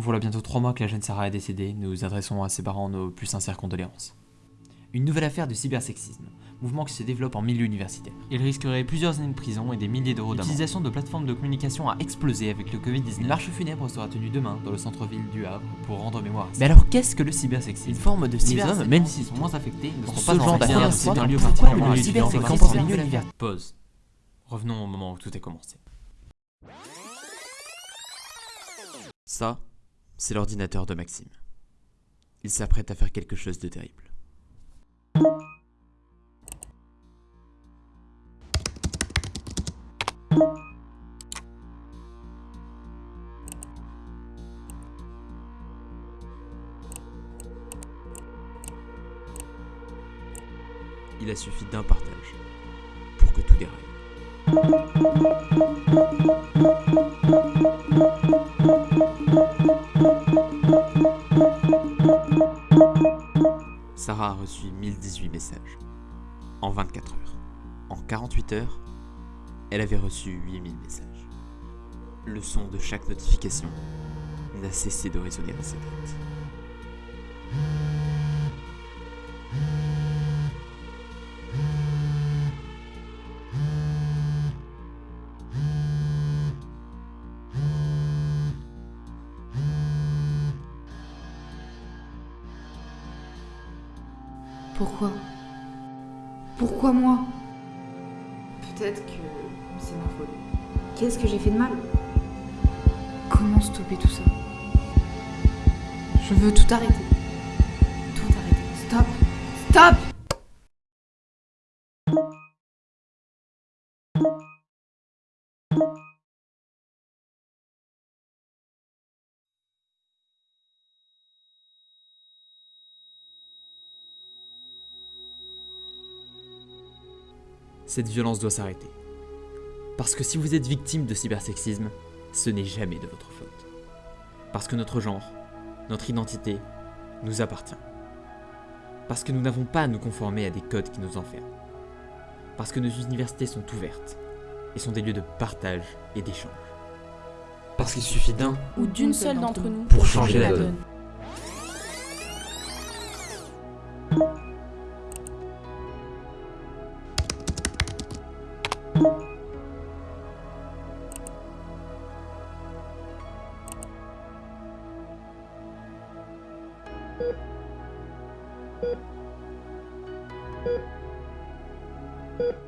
Voilà bientôt trois mois que la jeune Sarah est décédée, nous adressons à ses parents nos plus sincères condoléances. Une nouvelle affaire de cybersexisme, mouvement qui se développe en milieu universitaire. Il risquerait plusieurs années de prison et des milliers d'euros d'amende. L'utilisation de plateformes de communication a explosé avec le Covid-19. Une marche funèbre sera tenue demain dans le centre-ville du Havre pour rendre mémoire à ça. Mais alors qu'est-ce que le cybersexisme? Une forme de Les hommes, même s'ils sont moins affectés, ne sont pas en d'affaires. C'est un lieu particulièrement le cybersexisme milieu. Pause. Revenons au moment où tout a commencé. Ça, c'est l'ordinateur de Maxime. Il s'apprête à faire quelque chose de terrible. Il a suffi d'un partage pour que tout déraille. Reçu 1018 messages en 24 heures. En 48 heures, elle avait reçu 8000 messages. Le son de chaque notification n'a cessé de résonner dans sa tête. Pourquoi? Pourquoi moi? Peut-être que c'est ma faute. Qu'est-ce que j'ai fait de mal? Comment stopper tout ça? Je veux tout arrêter. Tout arrêter. Stop Stop Cette violence doit s'arrêter. Parce que si vous êtes victime de cybersexisme, ce n'est jamais de votre faute. Parce que notre genre, notre identité, nous appartient. Parce que nous n'avons pas à nous conformer à des codes qui nous enferment. Parce que nos universités sont ouvertes et sont des lieux de partage et d'échange. Parce qu'il suffit d'un ou d'une seule d'entre nous pour changer la donne. Thank you.